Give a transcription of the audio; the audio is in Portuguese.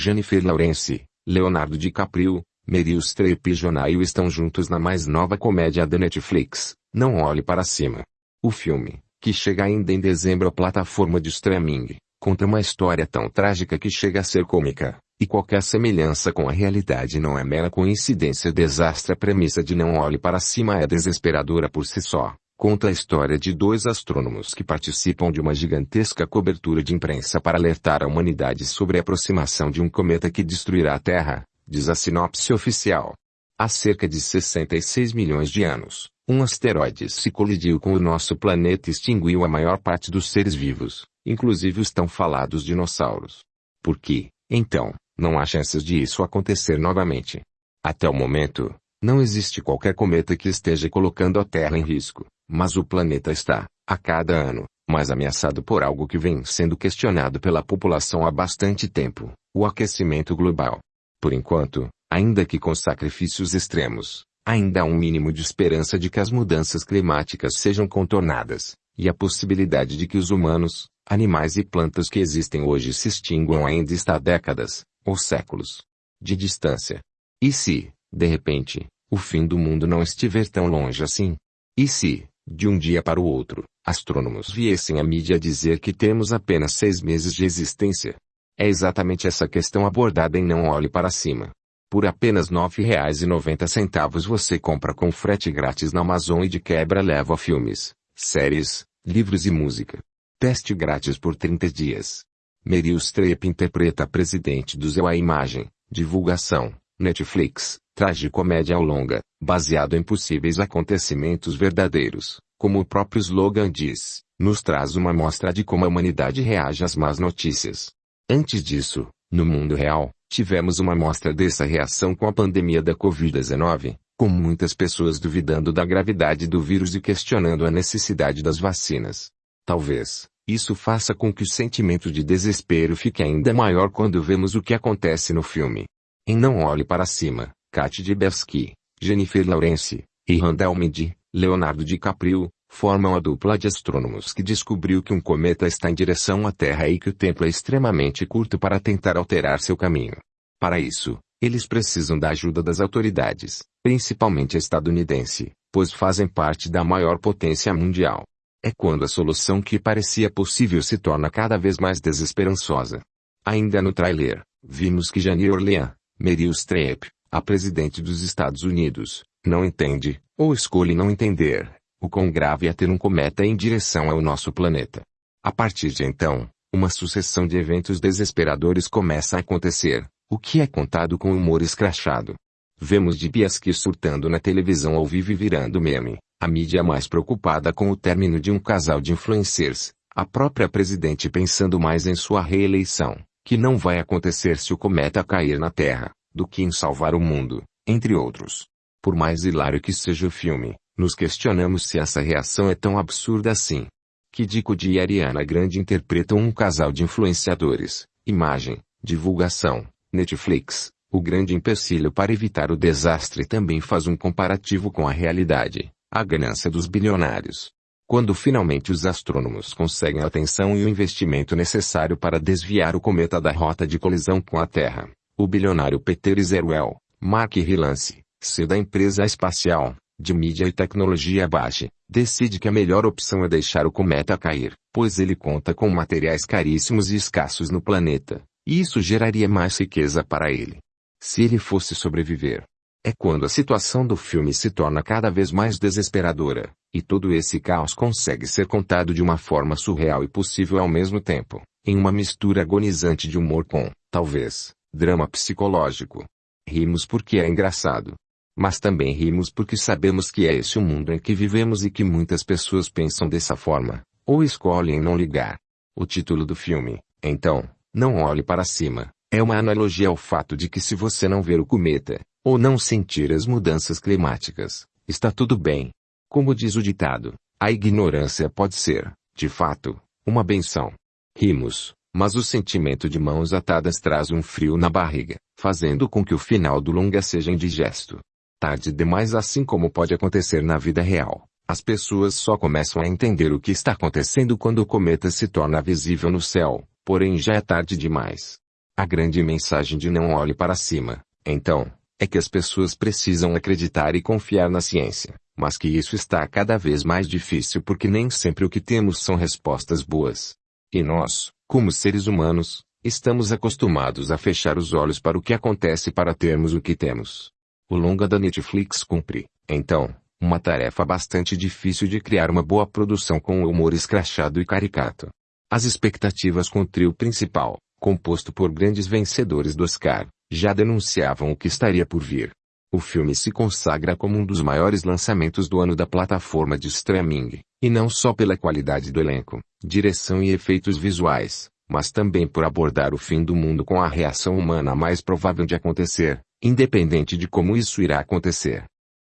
Jennifer Lawrence, Leonardo DiCaprio, Meryl Streep e Jonah Hill estão juntos na mais nova comédia da Netflix, Não Olhe Para Cima. O filme, que chega ainda em dezembro à plataforma de streaming, conta uma história tão trágica que chega a ser cômica, e qualquer semelhança com a realidade não é mera coincidência. Desastre a premissa de Não Olhe Para Cima é desesperadora por si só. Conta a história de dois astrônomos que participam de uma gigantesca cobertura de imprensa para alertar a humanidade sobre a aproximação de um cometa que destruirá a Terra, diz a sinopse oficial. Há cerca de 66 milhões de anos, um asteroide se colidiu com o nosso planeta e extinguiu a maior parte dos seres vivos, inclusive os tão falados dinossauros. Por que, então, não há chances de isso acontecer novamente. Até o momento, não existe qualquer cometa que esteja colocando a Terra em risco, mas o planeta está, a cada ano, mais ameaçado por algo que vem sendo questionado pela população há bastante tempo, o aquecimento global. Por enquanto, ainda que com sacrifícios extremos, ainda há um mínimo de esperança de que as mudanças climáticas sejam contornadas, e a possibilidade de que os humanos, animais e plantas que existem hoje se extinguam ainda está há décadas, ou séculos de distância. E se, de repente, o fim do mundo não estiver tão longe assim? E se, de um dia para o outro, astrônomos viessem à mídia dizer que temos apenas seis meses de existência? É exatamente essa questão abordada em Não Olhe Para Cima. Por apenas R$ 9,90 você compra com frete grátis na Amazon e de quebra leva filmes, séries, livros e música. Teste grátis por 30 dias. Meryl Streep interpreta a presidente do Zeu a imagem, divulgação, Netflix, tragicomédia ao longa, baseado em possíveis acontecimentos verdadeiros, como o próprio slogan diz, nos traz uma mostra de como a humanidade reage às más notícias. Antes disso, no mundo real, tivemos uma mostra dessa reação com a pandemia da Covid-19, com muitas pessoas duvidando da gravidade do vírus e questionando a necessidade das vacinas. Talvez, isso faça com que o sentimento de desespero fique ainda maior quando vemos o que acontece no filme. Em Não Olhe Para Cima, Kat Dibowski, Jennifer Lawrence, e Randall Mead, Leonardo DiCaprio, formam a dupla de astrônomos que descobriu que um cometa está em direção à Terra e que o tempo é extremamente curto para tentar alterar seu caminho. Para isso, eles precisam da ajuda das autoridades, principalmente estadunidense, pois fazem parte da maior potência mundial. É quando a solução que parecia possível se torna cada vez mais desesperançosa. Ainda no trailer, vimos que Jane Orlean, Meryl Streep, a presidente dos Estados Unidos, não entende, ou escolhe não entender, o quão grave é ter um cometa em direção ao nosso planeta. A partir de então, uma sucessão de eventos desesperadores começa a acontecer, o que é contado com humor escrachado. Vemos de Biaski surtando na televisão ao vivo e virando meme, a mídia mais preocupada com o término de um casal de influencers, a própria presidente pensando mais em sua reeleição, que não vai acontecer se o cometa cair na Terra, do que em salvar o mundo, entre outros. Por mais hilário que seja o filme, nos questionamos se essa reação é tão absurda assim. Kidiko e Ariana Grande interpretam um casal de influenciadores, imagem, divulgação, Netflix, o grande empecilho para evitar o desastre também faz um comparativo com a realidade. A ganância dos bilionários. Quando finalmente os astrônomos conseguem a atenção e o investimento necessário para desviar o cometa da rota de colisão com a Terra, o bilionário Peter Zerwell, Mark Rylance, C da empresa espacial, de mídia e tecnologia baixa, decide que a melhor opção é deixar o cometa cair, pois ele conta com materiais caríssimos e escassos no planeta, e isso geraria mais riqueza para ele. Se ele fosse sobreviver, é quando a situação do filme se torna cada vez mais desesperadora, e todo esse caos consegue ser contado de uma forma surreal e possível ao mesmo tempo, em uma mistura agonizante de humor com, talvez, drama psicológico. Rimos porque é engraçado. Mas também rimos porque sabemos que é esse o mundo em que vivemos e que muitas pessoas pensam dessa forma, ou escolhem não ligar. O título do filme, então, Não Olhe Para Cima, é uma analogia ao fato de que se você não ver o cometa, ou não sentir as mudanças climáticas, está tudo bem. Como diz o ditado, a ignorância pode ser, de fato, uma benção. Rimos, mas o sentimento de mãos atadas traz um frio na barriga, fazendo com que o final do longa seja indigesto. Tarde demais assim como pode acontecer na vida real. As pessoas só começam a entender o que está acontecendo quando o cometa se torna visível no céu, porém já é tarde demais. A grande mensagem de não olhe para cima, então, é que as pessoas precisam acreditar e confiar na ciência, mas que isso está cada vez mais difícil porque nem sempre o que temos são respostas boas. E nós, como seres humanos, estamos acostumados a fechar os olhos para o que acontece para termos o que temos. O longa da Netflix cumpre, então, uma tarefa bastante difícil de criar uma boa produção com humor escrachado e caricato. As expectativas com o trio principal, composto por grandes vencedores do Oscar, já denunciavam o que estaria por vir. O filme se consagra como um dos maiores lançamentos do ano da plataforma de streaming, e não só pela qualidade do elenco, direção e efeitos visuais, mas também por abordar o fim do mundo com a reação humana mais provável de acontecer, independente de como isso irá acontecer.